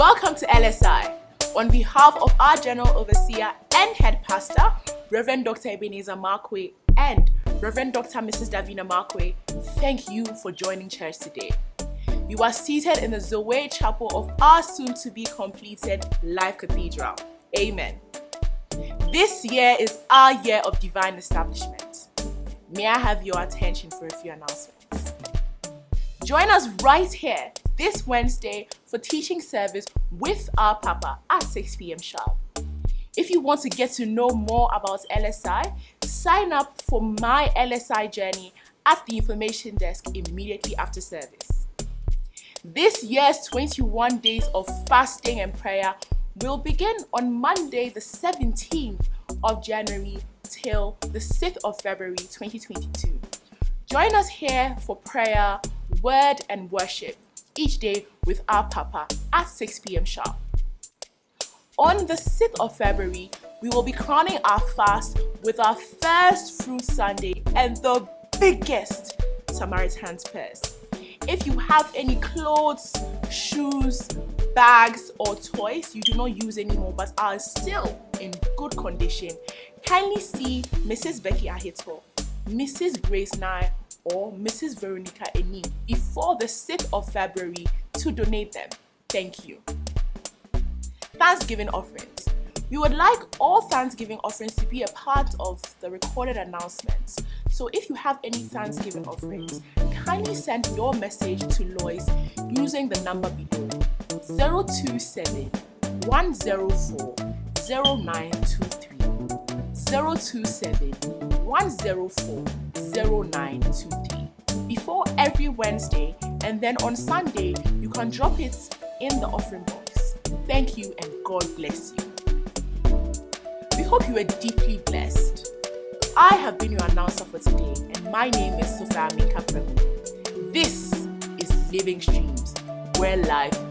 Welcome to LSI. On behalf of our General Overseer and Head Pastor, Reverend Dr. Ebenezer Markwei and Reverend Dr. Mrs. Davina Markwei, thank you for joining church today. You are seated in the Zoe Chapel of our soon-to-be completed Life Cathedral. Amen. This year is our year of divine establishment. May I have your attention for a few announcements? Join us right here this Wednesday for teaching service with our Papa at 6 p.m. sharp. If you want to get to know more about LSI, sign up for my LSI journey at the information desk immediately after service. This year's 21 days of fasting and prayer will begin on Monday the 17th of January till the 6th of February 2022. Join us here for prayer, word and worship each day with our Papa at 6 p.m. sharp. On the 6th of February, we will be crowning our fast with our first fruit Sunday and the biggest Samaritan's Purse. If you have any clothes, shoes, bags or toys you do not use anymore but are still in good condition, kindly see Mrs. Becky Ahito, Mrs. Grace Nye or Mrs. Veronica Eni before the 6th of February to donate them. Thank you. Thanksgiving offerings. We would like all Thanksgiving offerings to be a part of the recorded announcements. So if you have any Thanksgiving offerings, kindly send your message to Lois using the number below 027 104 0923 027 104 0923 before every Wednesday and then on Sunday you can drop it in the offering box. Thank you and God bless you. We hope you are deeply blessed. I have been your announcer for today and my name is Sophia Minka This is Living Streams, where life